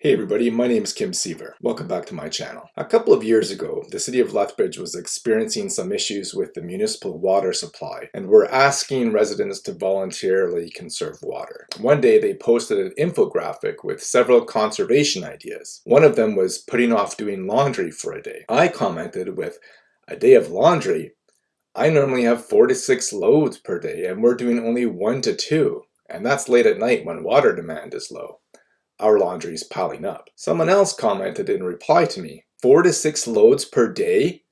Hey everybody, my name is Kim Siever. Welcome back to my channel. A couple of years ago, the city of Lethbridge was experiencing some issues with the municipal water supply and were asking residents to voluntarily conserve water. One day they posted an infographic with several conservation ideas. One of them was putting off doing laundry for a day. I commented with, a day of laundry? I normally have four to six loads per day and we're doing only one to two. And that's late at night when water demand is low our laundry is piling up. Someone else commented in reply to me, four to six loads per day?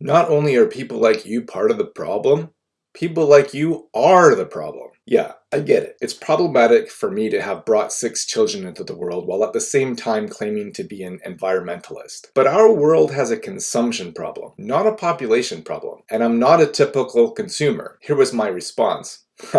Not only are people like you part of the problem, people like you are the problem. Yeah, I get it. It's problematic for me to have brought six children into the world while at the same time claiming to be an environmentalist. But our world has a consumption problem, not a population problem. And I'm not a typical consumer. Here was my response.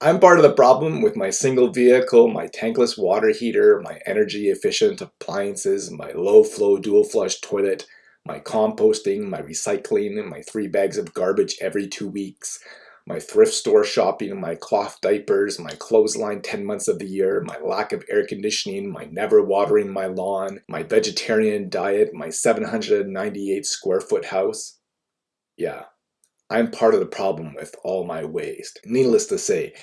I'm part of the problem with my single vehicle, my tankless water heater, my energy efficient appliances, my low flow dual flush toilet, my composting, my recycling, my three bags of garbage every two weeks, my thrift store shopping, my cloth diapers, my clothesline 10 months of the year, my lack of air conditioning, my never watering my lawn, my vegetarian diet, my 798 square foot house. Yeah, I'm part of the problem with all my waste. Needless to say,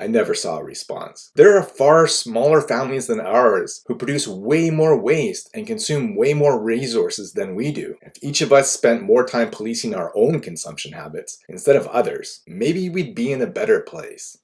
I never saw a response. There are far smaller families than ours who produce way more waste and consume way more resources than we do. If each of us spent more time policing our own consumption habits instead of others, maybe we'd be in a better place.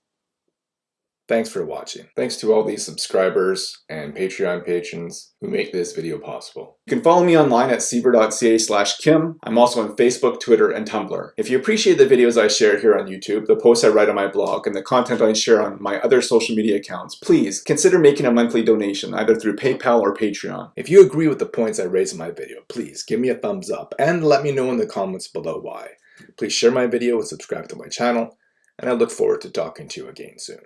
Thanks for watching. Thanks to all these subscribers and Patreon patrons who make this video possible. You can follow me online at siever.ca slash kim. I'm also on Facebook, Twitter, and Tumblr. If you appreciate the videos I share here on YouTube, the posts I write on my blog, and the content I share on my other social media accounts, please consider making a monthly donation either through PayPal or Patreon. If you agree with the points I raise in my video, please give me a thumbs up and let me know in the comments below why. Please share my video and subscribe to my channel, and I look forward to talking to you again soon.